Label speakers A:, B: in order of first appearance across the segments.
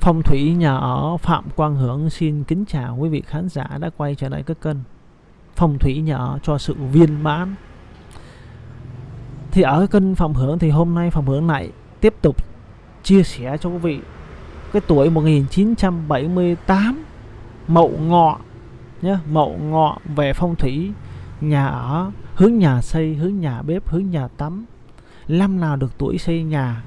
A: Phong thủy nhà ở Phạm Quang Hưởng xin kính chào quý vị khán giả đã quay trở lại các kênh Phong thủy nhà ở cho sự viên mãn. Thì ở kênh Phạm Hưởng thì hôm nay Phạm Hưởng lại tiếp tục chia sẻ cho quý vị cái tuổi 1978 Mậu Ngọ nhé, Mậu Ngọ về phong thủy nhà ở, hướng nhà xây, hướng nhà bếp, hướng nhà tắm. Năm nào được tuổi xây nhà,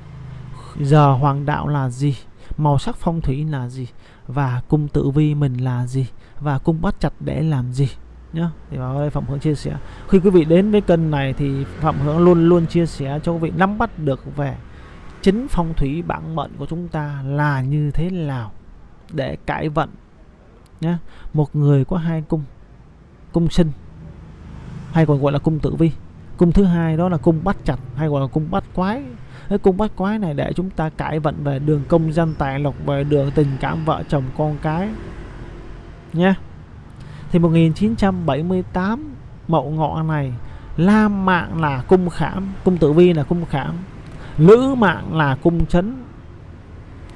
A: giờ hoàng đạo là gì? Màu sắc phong thủy là gì? Và cung tử vi mình là gì? Và cung bắt chặt để làm gì? Nhá, thì vào đây phạm hướng chia sẻ. Khi quý vị đến với kênh này thì phạm hướng luôn luôn chia sẻ cho quý vị nắm bắt được về chính phong thủy bản mệnh của chúng ta là như thế nào để cải vận. Nhé một người có hai cung cung sinh, hay còn gọi là cung tử vi. Cung thứ hai đó là cung bắt chặt, hay gọi là cung bắt quái cái cung bát quái này để chúng ta cải vận về đường công dân tài lộc về đường tình cảm vợ chồng con cái nhé thì 1978 mậu ngọ này lam mạng là cung khảm, cung tử vi là cung khảm, lữ mạng là cung chấn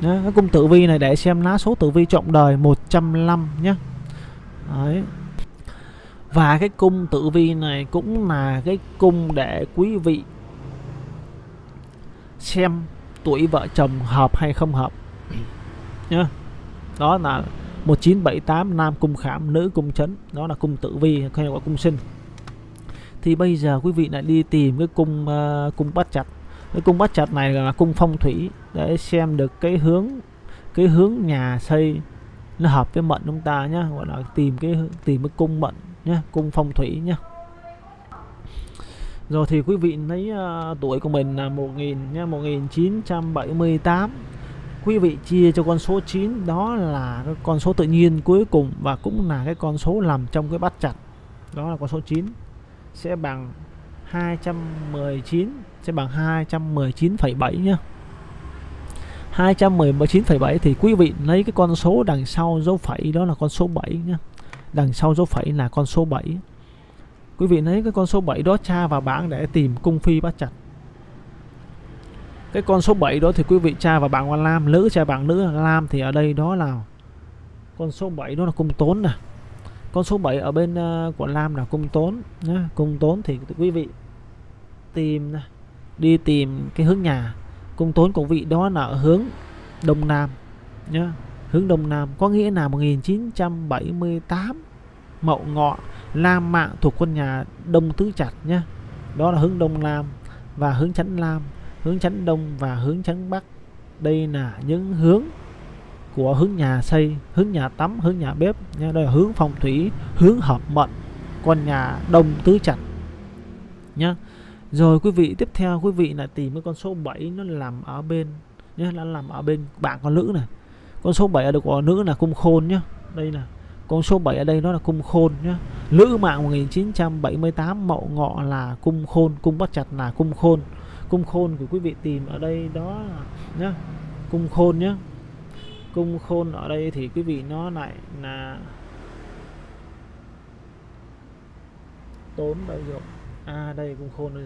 A: nhé. cái cung tử vi này để xem lá số tử vi trọng đời 105 nhé Đấy. và cái cung tử vi này cũng là cái cung để quý vị xem tuổi vợ chồng hợp hay không hợp. Nhá đó là 1978 nam cung khảm nữ cung chấn. Đó là cung tử vi hay gọi cung sinh. Thì bây giờ quý vị lại đi tìm cái cung uh, cung bắt chặt. Cái cung bắt chặt này là cung phong thủy để xem được cái hướng cái hướng nhà xây nó hợp với mệnh chúng ta nhá. Gọi là tìm cái tìm cái cung mệnh nhá cung phong thủy nhá rồi thì quý vị lấy uh, à, tuổi của mình là 1000 nha, 1978. Quý vị chia cho con số 9 đó là cái con số tự nhiên cuối cùng và cũng là cái con số nằm trong cái bắt chặt. Đó là con số 9 sẽ bằng 219 sẽ bằng 219,7 nhá. 219,7 thì quý vị lấy cái con số đằng sau dấu phẩy đó là con số 7 nhá. Đằng sau dấu phẩy là con số 7 quý vị lấy cái con số 7 đó tra vào bảng để tìm cung phi bắt chặt cái con số 7 đó thì quý vị tra vào bảng quan lam nữ tra bảng nữ lam thì ở đây đó là con số 7 đó là cung tốn nè. Con số 7 ở bên uh, của lam là cung tốn nhá. Cung tốn thì quý vị tìm đi tìm cái hướng nhà. Cung tốn của vị đó là ở hướng đông nam nhá. Hướng đông nam có nghĩa là 1978 mậu ngọ. Lam mạng thuộc quân nhà Đông Tứ Chặt nhé. Đó là hướng Đông Nam và hướng Chánh Lam hướng Chánh Đông và hướng Chánh Bắc. Đây là những hướng của hướng nhà xây, hướng nhà tắm, hướng nhà bếp nha đây là hướng phong thủy, hướng hợp mệnh con nhà Đông Tứ Chặt nhá rồi quý vị, tiếp theo quý vị là tìm cái con số 7 nó làm ở bên nhé, nó làm ở bên bạn con nữ này. Con số 7 ở được của nữ là cung khôn nhá đây là con số 7 ở đây nó là cung khôn nhá. Lữ mạng 1978 mậu ngọ là cung khôn, Cung bắt chặt là cung khôn. Cung khôn của quý vị tìm ở đây đó nhá. Cung khôn nhá. Cung khôn ở đây thì quý vị nó lại là Tốn đây rồi À đây, cung khôn đây.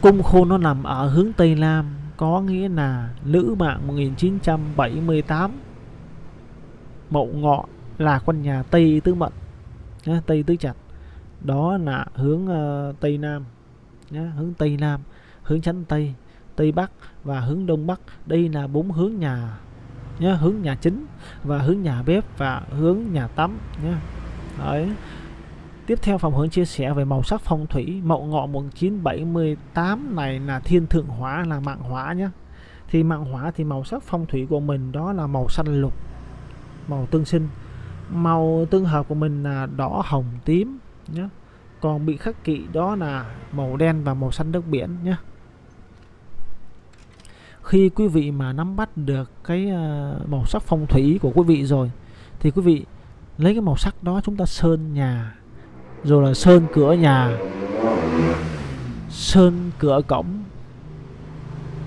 A: Cung khôn nó nằm ở hướng Tây Nam, Có nghĩa là Lữ mạng 1978 Mậu ngọ là con nhà Tây Tứ Mận nhá, Tây Tứ Chặt đó là hướng uh, Tây Nam nhá, hướng Tây Nam hướng chánh Tây Tây Bắc và hướng Đông Bắc. Đây là bốn hướng nhà nhá, hướng nhà chính và hướng nhà bếp và hướng nhà tắm nhá. Đấy. Tiếp theo phòng hướng chia sẻ về màu sắc phong thủy. Mậu ngọ 1978 này là thiên thượng hóa là mạng hỏa nhé Thì mạng hỏa thì màu sắc phong thủy của mình đó là màu xanh lục. Màu tương sinh. Màu tương hợp của mình là đỏ, hồng, tím nhé còn bị khắc kỵ đó là màu đen và màu xanh nước biển nhé khi quý vị mà nắm bắt được cái ờ, màu sắc phong thủy của quý vị rồi, thì quý vị lấy cái màu sắc đó chúng ta sơn nhà. Rồi là sơn cửa nhà. Sơn cửa cổng.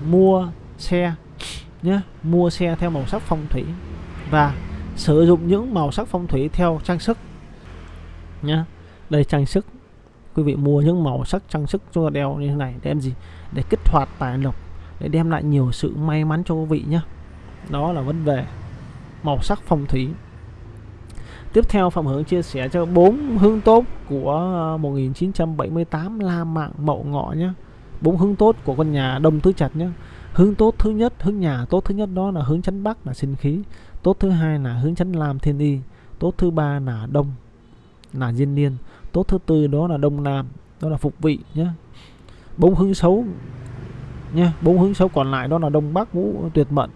A: Mua, xe nhé mua, xe theo màu sắc phong thủy. Và sử dụng những màu sắc phong thủy theo trang sức nhá đây trang sức quý vị mua những màu sắc trang sức cho đeo như thế này để làm gì để kích hoạt tài lộc để đem lại nhiều sự may mắn cho quý vị nhé đó là vấn đề màu sắc phong thủy Tiếp theo Phạm Hướng chia sẻ cho bốn hướng tốt của ờ, 1978 La Mạng Mậu Ngọ nhé. Bốn hướng tốt của con nhà Đông Tứ Trạch nhé. Hướng tốt thứ nhất, hướng nhà tốt thứ nhất đó là hướng chấn Bắc là sinh khí. Tốt thứ hai là hướng chấn Lam Thiên Y. Tốt thứ ba là Đông là Diên Niên. Tốt thứ tư đó là Đông Nam, đó là phục vị nhé. Bốn hướng xấu nhé bốn hướng xấu còn lại đó là Đông Bắc Ngũ Tuyệt Mận.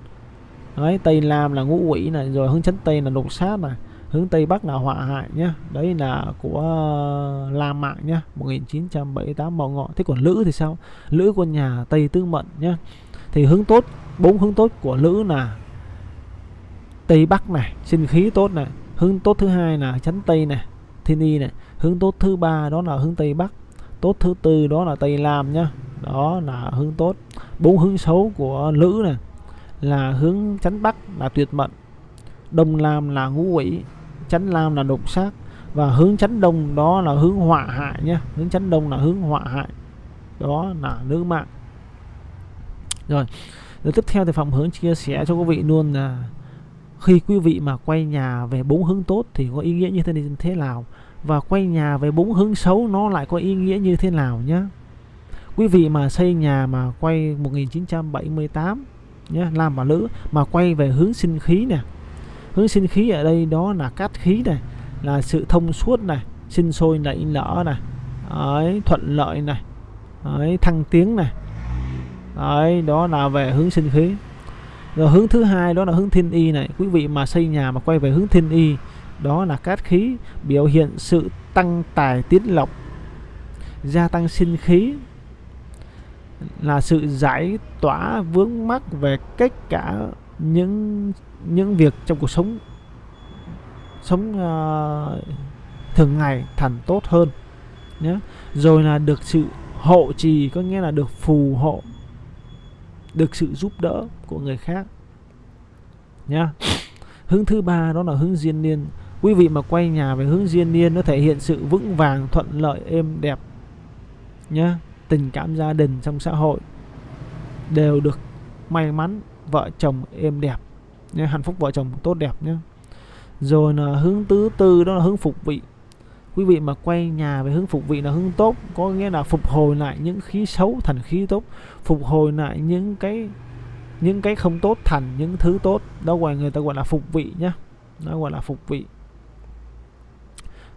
A: Đấy, Tây nam là ngũ quỷ này, rồi hướng chấn Tây là độc sát này hướng Tây Bắc là họa hại nhé đấy là của ờ, La Mạng nhé 1978 Mậu Ngọ thế còn Lữ thì sao Lữ của nhà Tây Tư Mận nhé thì hướng tốt bốn hướng tốt của Lữ là Tây Bắc này, sinh khí tốt này, hướng tốt thứ hai là chấn Tây này, thiên y này, hướng tốt thứ ba đó là hướng Tây Bắc, tốt thứ tư đó là Tây nam nhá, đó là hướng tốt. Bốn hướng xấu của Lữ này là hướng chấn Bắc là tuyệt mệnh Đông nam là ngũ quỷ, chánh nam là độc sát và hướng chánh đông đó là hướng họa hại nhé hướng chánh đông là hướng họa hại, đó là nữ mạng. Rồi rồi tiếp theo thì phòng hướng chia sẻ cho quý vị luôn là khi quý vị mà quay nhà về bốn hướng tốt thì có ý nghĩa như thế này thế nào? Và quay nhà về bốn hướng xấu nó lại có ý nghĩa như thế nào nhé quý vị mà xây nhà mà quay 1978 nhé làm bà nữ mà quay về hướng sinh khí nè. Hướng sinh khí ở đây đó là cát khí này, là sự thông suốt này, sinh sôi nảy nở này, ấy, thuận lợi này, ấy, thăng tiến này. Ấy, đó là về hướng sinh khí rồi hướng thứ hai đó là hướng thiên y này. Quý vị mà xây nhà mà quay về hướng thiên y đó là cát khí biểu hiện sự tăng tài tiến lộc gia tăng sinh khí là sự giải tỏa vướng mắc về cách cả những những việc trong cuộc sống sống uh, thường ngày thành tốt hơn nhé. Rồi là được sự hộ trì có nghĩa là được phù hộ được sự giúp đỡ của người khác. Nhá. Hướng thứ ba đó là hướng diên niên. Quý vị mà quay nhà về hướng diên niên, nó thể hiện sự vững vàng, thuận lợi, êm đẹp, nhá. Tình cảm gia đình trong xã hội đều được may mắn, vợ chồng êm đẹp nhé hạnh phúc vợ chồng tốt đẹp nhé rồi là hướng thứ tư, đó là hướng phục vị quý vị mà quay nhà về hướng phục vị là hướng tốt, có nghĩa là phục hồi lại những khí xấu thành khí tốt, phục hồi lại những cái những cái không tốt thành những thứ tốt. Đó gọi người ta gọi là phục vị nhá. Đó gọi là phục vị.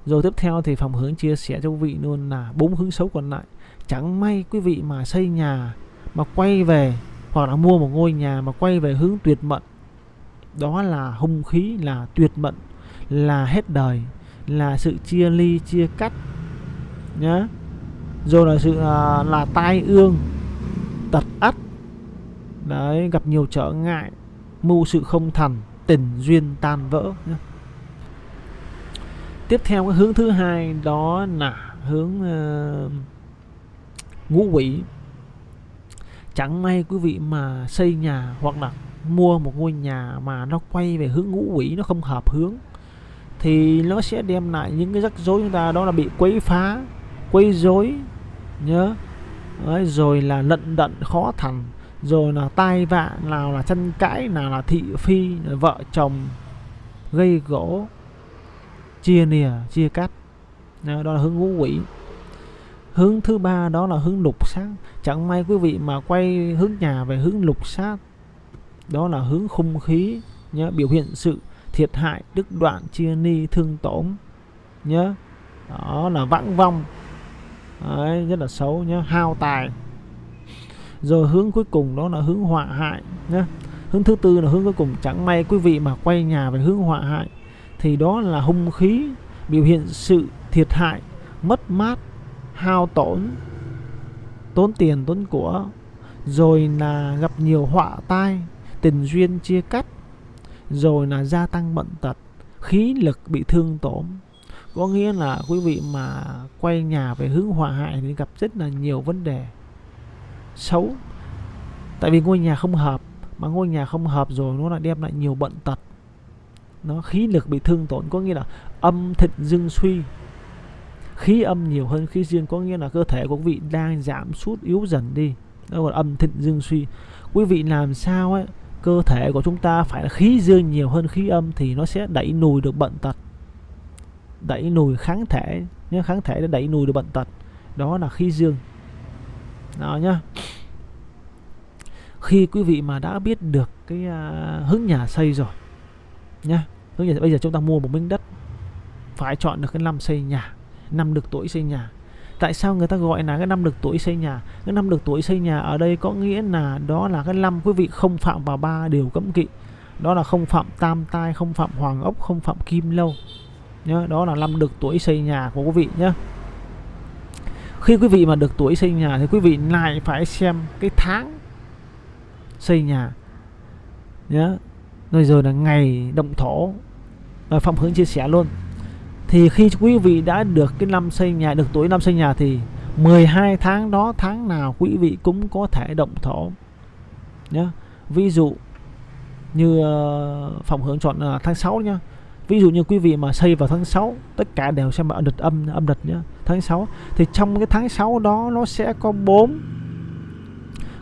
A: Rồi tiếp theo thì phòng hướng chia sẻ cho quý vị luôn là bốn hướng xấu còn lại. Chẳng may quý vị mà xây nhà, mà quay về, hoặc là mua một ngôi nhà mà quay về hướng tuyệt mận đó là hung khí là tuyệt mận là hết đời là sự chia ly chia cắt nhá. Rồi là sự là, là tai ương tật ắt. Đấy gặp nhiều trở ngại mưu sự không thành tình duyên tan vỡ nhá. tiếp theo cái hướng thứ hai đó là hướng uh, ngũ quỷ. Chẳng may quý vị mà xây nhà hoặc là mua một ngôi nhà mà nó quay về hướng ngũ quỷ nó không hợp hướng thì nó sẽ đem lại những cái rắc rối chúng ta đó là bị quấy phá quấy rối nhớ. Đấy, rồi là lận đận khó thành rồi là tai vạ nào là tranh cãi nào là thị phi vợ chồng gây gỗ chia nìa chia cắt. Đó là hướng ngũ quỷ. Hướng thứ ba đó là hướng lục sát chẳng may quý vị mà quay hướng nhà về hướng lục sát đó là hướng khung khí nhé biểu hiện sự thiệt hại đứt đoạn chia ni thương tổn nhớ. Đó là vãng vong. Đấy, rất là xấu nhé hao tài. Rồi hướng cuối cùng đó là hướng họa hại nhé hướng thứ tư là hướng cuối cùng. Chẳng may quý vị mà quay nhà về hướng họa hại thì đó là hung khí biểu hiện sự thiệt hại mất mát hao tổn tốn tiền tốn của. Rồi là gặp nhiều họa tai tình duyên chia cắt rồi là gia tăng bệnh tật, khí lực bị thương tổn. Có nghĩa là quý vị mà quay nhà về hướng hòa hại thì gặp rất là nhiều vấn đề. Xấu. Tại vì ngôi nhà không hợp, mà ngôi nhà không hợp rồi nó lại đem lại nhiều bệnh tật. Nó khí lực bị thương tổn, có nghĩa là âm thịnh dương suy. Khí âm nhiều hơn khí dương có nghĩa là cơ thể của quý vị đang giảm sút yếu dần đi. Đó gọi là âm thịnh dương suy. Quý vị làm sao ấy cơ thể của chúng ta phải là khí dương nhiều hơn khí âm thì nó sẽ đẩy lùi được bệnh tật. Đẩy lùi kháng thể nhé kháng thể để đẩy lùi được bệnh tật. Đó là khí dương. Đó nhá. Khi quý vị mà đã biết được cái uh, hướng nhà xây rồi nhá hướng nhà bây giờ chúng ta mua một miếng đất phải chọn được cái năm xây nhà năm được tuổi xây nhà tại sao người ta gọi là cái năm được tuổi xây nhà? Cái năm được tuổi xây nhà ở đây có nghĩa là đó là cái năm quý vị không phạm vào ba điều cấm kỵ. Đó là không phạm tam tai không phạm hoàng ốc không phạm kim lâu. Nhá đó là năm được tuổi xây nhà của quý vị nhé. Khi quý vị mà được tuổi xây nhà thì quý vị lại phải xem cái tháng xây nhà. Nhớ, rồi rồi là ngày động thổ. Rồi phạm hướng chia sẻ luôn thì khi quý vị đã được cái năm xây nhà được tuổi năm xây nhà thì 12 tháng đó tháng nào quý vị cũng có thể động thổ. Nhé ví dụ như ờ, phòng hướng chọn uh, tháng 6 nhá. Ví dụ như quý vị mà xây vào tháng 6 tất cả đều xem âm lịch âm âm lịch nhá tháng 6 thì trong cái tháng 6 đó nó sẽ có 4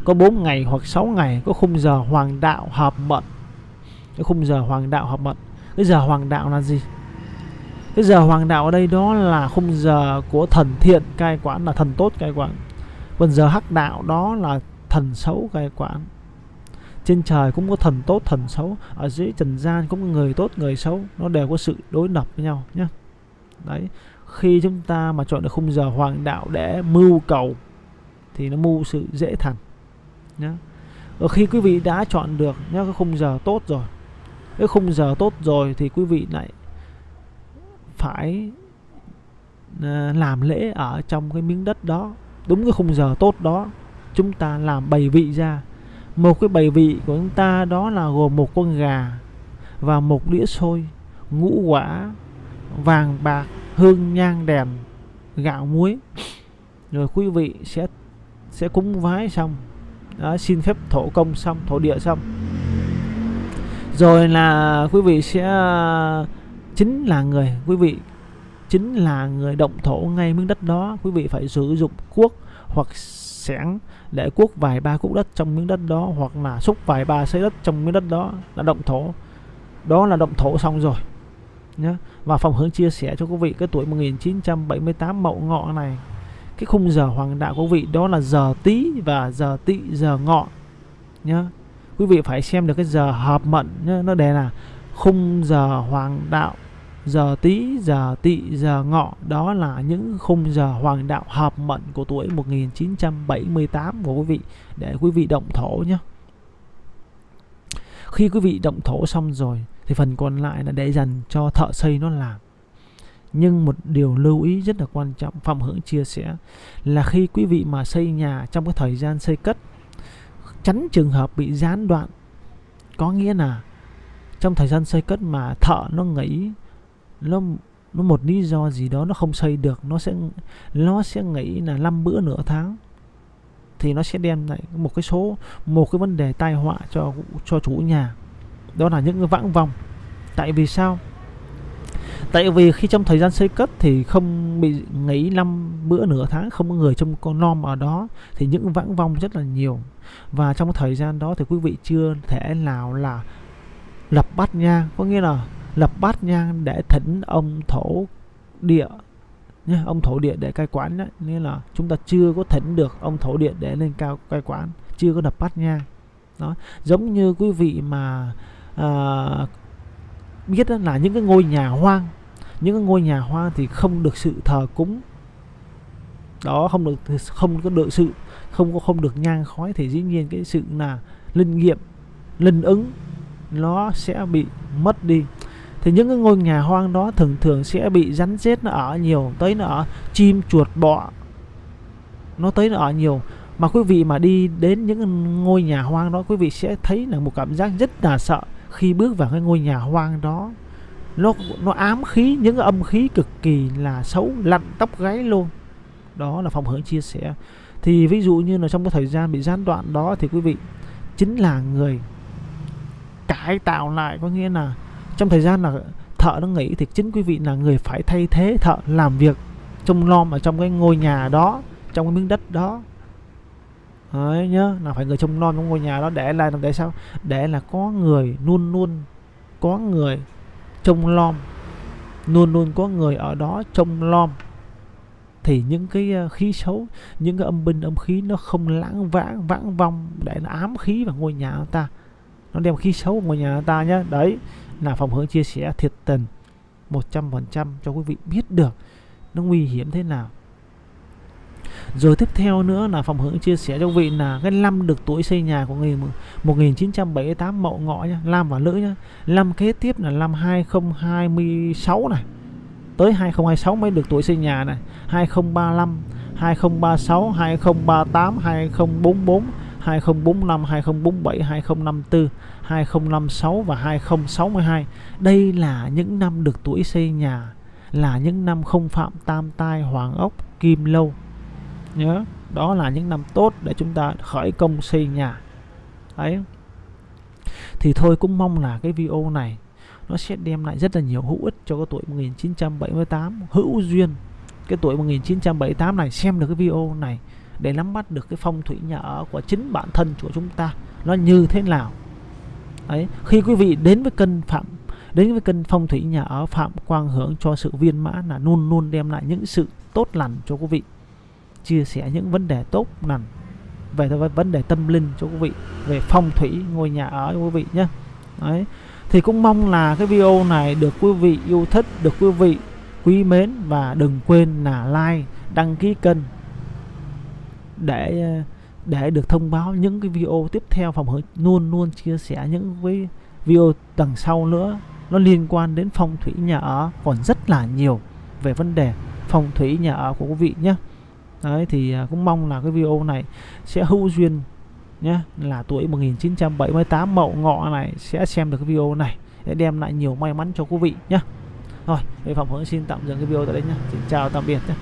A: có 4 ngày hoặc 6 ngày có khung giờ hoàng đạo hợp mận cái khung giờ hoàng đạo hợp mận cái giờ hoàng đạo là gì? Cái giờ hoàng đạo ở đây đó là khung giờ của thần thiện, cai quản là thần tốt cai quản. Còn giờ hắc đạo đó là thần xấu cai quản. Trên trời cũng có thần tốt, thần xấu. Ở dưới trần gian cũng có người tốt, người xấu. Nó đều có sự đối lập với nhau nhé. Đấy. Khi chúng ta mà chọn được khung giờ hoàng đạo để mưu cầu, thì nó mưu sự dễ thành nhé. Ở khi quý vị đã chọn được nhé, cái khung giờ tốt rồi. Cái khung giờ tốt rồi thì quý vị lại phải ờ, làm lễ ở trong cái miếng đất đó. Đúng cái khung giờ tốt đó chúng ta làm bày vị ra. Một cái bày vị của chúng ta đó là gồm một con gà và một đĩa xôi ngũ quả vàng bạc hương nhang đèn gạo muối. Rồi quý vị sẽ sẽ cúng vái xong. Đó, xin phép thổ công xong thổ địa xong. Rồi là quý vị sẽ chính là người, quý vị, chính là người động thổ ngay miếng đất đó, quý vị phải sử dụng cuốc hoặc xẻng để cuốc vài ba cuốc đất trong miếng đất đó hoặc là xúc vài ba xây đất trong miếng đất đó là động thổ. Đó là động thổ xong rồi nhé và phòng hướng chia sẻ cho quý vị cái tuổi 1978 mậu ngọ này, cái khung giờ hoàng đạo của quý vị, đó là giờ tí và giờ tỵ giờ ngọ nhé quý vị phải xem được cái giờ hợp mệnh, nhá. Nó đề là khung giờ hoàng đạo giờ tí, giờ tỵ, giờ ngọ. Đó là những khung giờ hoàng đạo hợp mệnh của tuổi 1978 của quý vị. Để quý vị động thổ nhé. Khi quý vị động thổ xong rồi, thì phần còn lại là để dành cho thợ xây nó làm. Nhưng một điều lưu ý rất là quan trọng, Phạm Hưởng chia sẻ, là khi quý vị mà xây nhà trong cái thời gian xây cất, tránh trường hợp bị gián đoạn. Có nghĩa là trong thời gian xây cất mà thợ nó nghỉ nó nó một lý do gì đó nó không xây được, nó sẽ nó sẽ nghĩ là năm bữa nửa tháng thì nó sẽ đem lại một cái số, một cái vấn đề tai họa cho cho chủ nhà. Đó là những cái vãng vòng tại vì sao? Tại vì khi trong thời gian xây cất thì không bị nghỉ năm bữa nửa tháng không có người trong con nom ở đó thì những vãng vong rất là nhiều. Và trong thời gian đó thì quý vị chưa thể nào là lập bắt nha có nghĩa là lập bát nhang để thỉnh ông thổ địa nhé ông thổ địa để cai quản đấy nên là chúng ta chưa có thỉnh được ông thổ địa để lên cao cai quản chưa có lập bát nhang. Đó giống như quý vị mà à, biết là những cái ngôi nhà hoang. Những cái ngôi nhà hoang thì không được sự thờ cúng. Đó không được không có được sự không có không được nhang khói thì dĩ nhiên cái sự là linh nghiệm linh ứng nó sẽ bị mất đi thì những cái ngôi nhà hoang đó thường thường sẽ bị rắn rết, nó ở nhiều, tới nó ở chim chuột bọ, nó tới nó ở nhiều. Mà quý vị mà đi đến những ngôi nhà hoang đó, quý vị sẽ thấy là một cảm giác rất là sợ khi bước vào cái ngôi nhà hoang đó. Nó nó ám khí, những âm khí cực kỳ là xấu, lặn tóc gáy luôn. Đó là phòng hướng chia sẻ. Thì ví dụ như là trong cái thời gian bị gián đoạn đó thì quý vị chính là người cải tạo lại, có nghĩa là trong thời gian là thợ nó nghỉ thì chính quý vị là người phải thay thế thợ làm việc trông nom ở trong cái ngôi nhà đó, trong cái miếng đất đó. Đấy nhớ là phải người trông nom trong ngôi nhà đó. Để là để sao? Để là có người luôn luôn, có người trông nom, luôn luôn có người ở đó trông nom. Thì những cái ờ, khí xấu, những cái âm binh, âm khí nó không lãng vãng vãng vong để nó ám khí vào ngôi nhà ta. Nó đem khí xấu vào ngôi nhà ta nhé đấy là phòng hướng chia sẻ thiệt tình 100% cho quý vị biết được nó nguy hiểm thế nào rồi tiếp theo nữa là phòng hướng chia sẻ cho quý vị là cái năm được tuổi xây nhà của người 1978 mậu ngọ nhá, Lam và Lữ nhá. Năm kế tiếp là năm 2026 này. Tới 2026 mới được tuổi xây nhà này. 2035, 2036, 2038, 2044, 2045, 2047, 2054, 2056 và 2062. Đây là những năm được tuổi xây nhà, là những năm không phạm tam tai hoàng ốc kim lâu. Nhớ, đó là những năm tốt để chúng ta khởi công xây nhà. Đấy. Thì thôi cũng mong là cái video này nó sẽ đem lại rất là nhiều hữu ích cho cái tuổi 1978 hữu duyên cái tuổi 1978 này xem được cái video này để nắm bắt được cái phong thủy nhà ở của chính bản thân của chúng ta, nó như thế nào. Đấy, khi quý vị đến với kênh phạm, đến với kênh phong thủy nhà ở phạm quang hưởng cho sự viên mãn là luôn luôn đem lại những sự tốt lành cho quý vị, chia sẻ những vấn đề tốt lành về vấn đề tâm linh cho quý vị, về phong thủy, ngôi nhà ở cho quý vị nhé. Đấy, thì cũng mong là cái video này được quý vị yêu thích, được quý vị quý mến và đừng quên là like, đăng ký kênh để để được thông báo những cái video tiếp theo phòng hướng luôn luôn chia sẻ những cái video đằng sau nữa nó liên quan đến phong thủy nhà ở còn rất là nhiều về vấn đề phong thủy nhà ở của quý vị nhé đấy thì à, cũng mong là cái video này sẽ hữu duyên nhé là tuổi 1978 mậu ngọ này sẽ xem được cái video này để đem lại nhiều may mắn cho quý vị nhé rồi, về phòng Hướng xin tạm dừng cái video tại đây nhé. Xin chào tạm biệt nhé.